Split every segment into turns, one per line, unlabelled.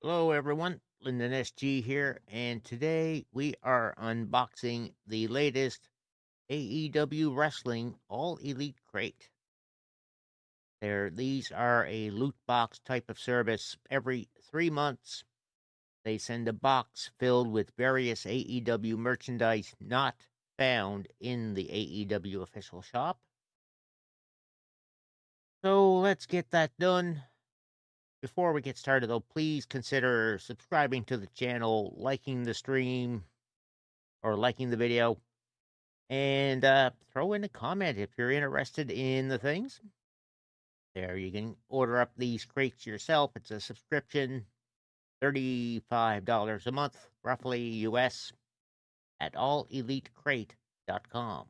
Hello, everyone. Lyndon SG here, and today we are unboxing the latest AEW Wrestling All Elite Crate. There, these are a loot box type of service. Every three months, they send a box filled with various AEW merchandise not found in the AEW official shop. So let's get that done. Before we get started, though, please consider subscribing to the channel, liking the stream, or liking the video, and uh, throw in a comment if you're interested in the things. There, you can order up these crates yourself. It's a subscription, $35 a month, roughly US, at allelitecrate.com.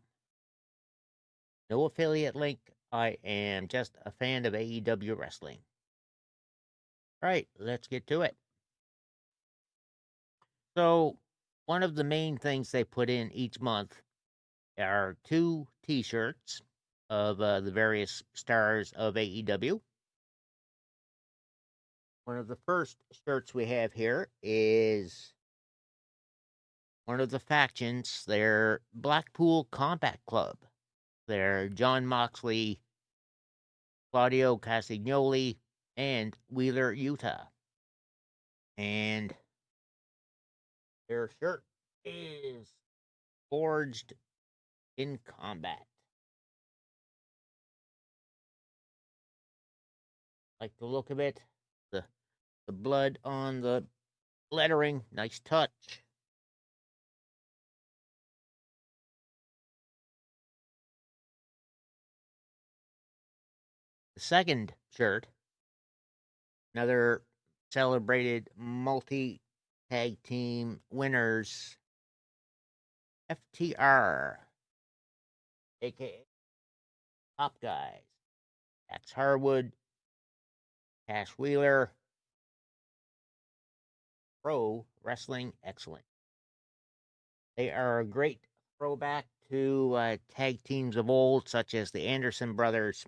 No affiliate link. I am just a fan of AEW wrestling. All right, let's get to it. So, one of the main things they put in each month are two t shirts of uh, the various stars of AEW. One of the first shirts we have here is one of the factions, their Blackpool Combat Club. They're Jon Moxley, Claudio Castagnoli, and Wheeler Yuta. And their shirt is forged in combat. Like the look of it, the the blood on the lettering, nice touch. The second shirt another celebrated multi tag team winners. FTR, aka Top Guys, Dax Harwood, Cash Wheeler, Pro Wrestling Excellent. They are a great throwback to uh, tag teams of old, such as the Anderson brothers,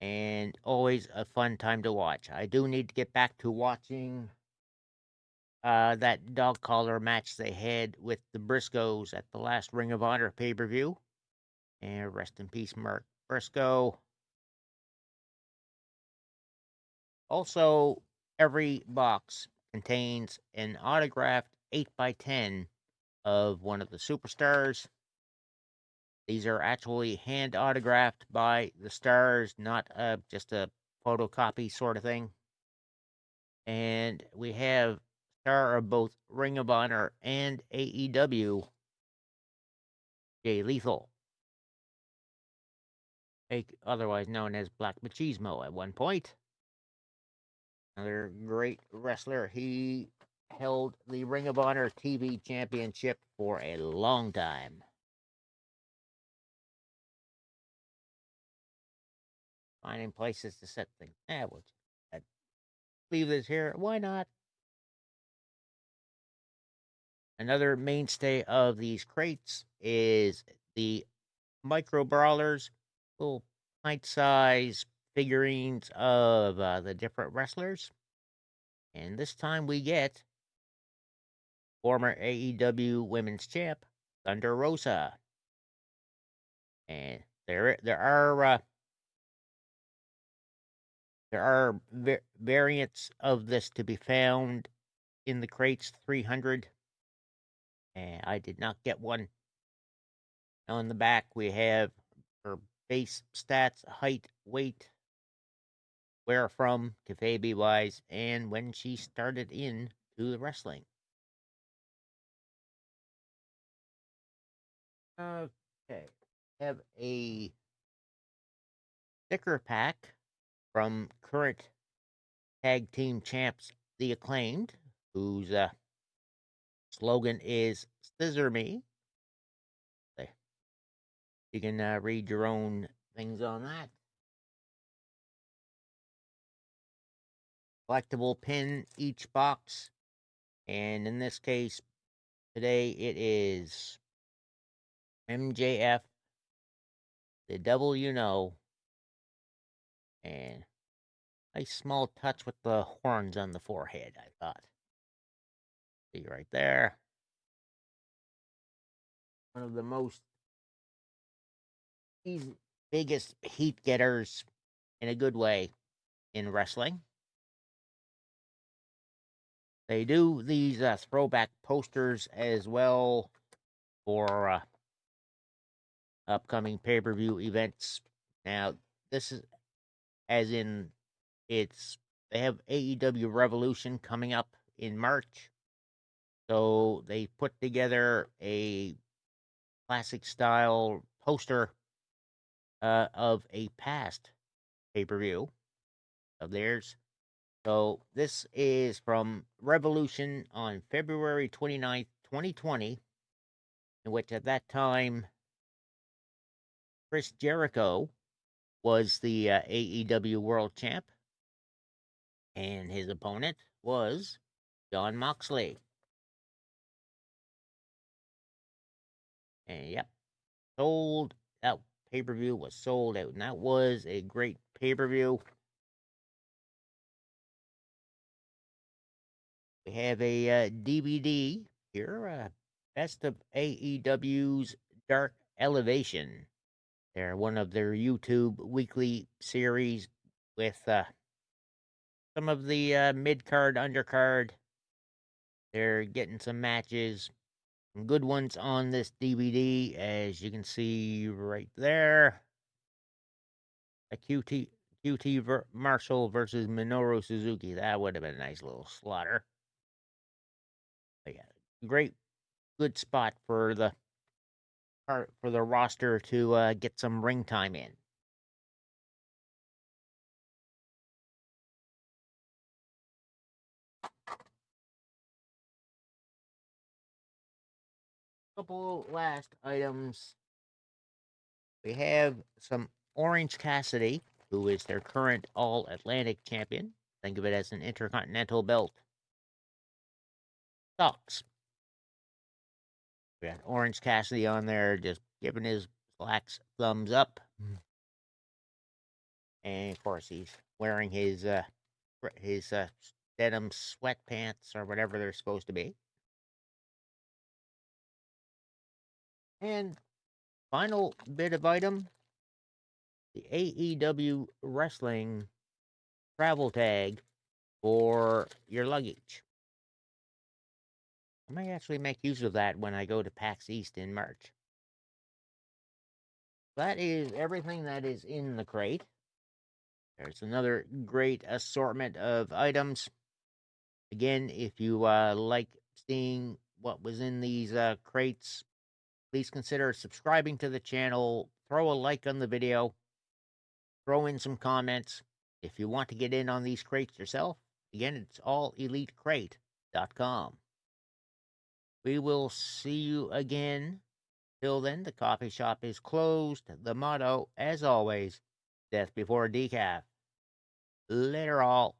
and always a fun time to watch. I do need to get back to watching uh, that dog collar match they had with the Briscoes at the last Ring of Honor pay per view. And rest in peace, Mark Briscoe. Also, every box contains an autographed 8x10 of one of the superstars. These are actually hand autographed by the stars, not uh, just a photocopy sort of thing. And we have star of both Ring of Honor and AEW, Jay Lethal, A otherwise known as Black Machismo at one point. Another great wrestler. He held the Ring of Honor TV championship for a long time. Finding places to set things. Eh, we'll leave this here. Why not? Another mainstay of these crates is the micro brawlers, little pint size figurines of uh, the different wrestlers. And this time we get former AEW Women's Champ Thunder Rosa. And there there are uh, there are va- variants of this to be found in the crates 300 and I did not get one. On the back, we have her base stats, height, weight, where from, kayfabe wise, and when she started in to the wrestling. Okay, have a sticker pack from current tag team champs, the acclaimed, whose uh, slogan is "Scissor Me." You can uh, read your own things on that. Collectible pin each box, and in this case, today it is MJF, the devil you know, and a small touch with the horns on the forehead, I thought. See right there. One of the most easy, biggest heat getters in a good way in wrestling. They do these uh, throwback posters as well for uh, upcoming pay per view events. Now, this is as in it's they have AEW Revolution coming up in March. So they put together a classic style poster uh, of a past pay per view of theirs. So this is from Revolution on February 29th, 2020, in which at that time Chris Jericho was the uh, AEW World Champ, and his opponent was Jon Moxley. And yep, sold that pay per view was sold out, and that was a great pay per view. We have a uh, DVD here, uh, Best of AEW's Dark Elevation. They're one of their YouTube weekly series with uh, some of the uh, mid card, undercard. They're getting some matches, some good ones on this DVD, as you can see right there. A QT QT ver- Marshall versus Minoru Suzuki. That would have been a nice little slaughter. But yeah, great, good spot for the for the roster to uh, get some ring time in. Couple last items. We have some Orange Cassidy, who is their current All Atlantic champion. Think of it as an intercontinental belt. Socks. We got Orange Cassidy on there, just giving his slacks thumbs up. Mm. And of course, he's wearing his uh, his uh, denim sweatpants or whatever they're supposed to be. And final bit of item the AEW Wrestling travel tag for your luggage. I may actually make use of that when I go to PAX East in March. That is everything that is in the crate. There's another great assortment of items. Again, if you uh, like seeing what was in these uh, crates, please consider subscribing to the channel. Throw a like on the video. Throw in some comments. If you want to get in on these crates yourself, again, it's allelitecrate.com. We will see you again. Till then, the coffee shop is closed. The motto, as always, death before decaf. Later, all.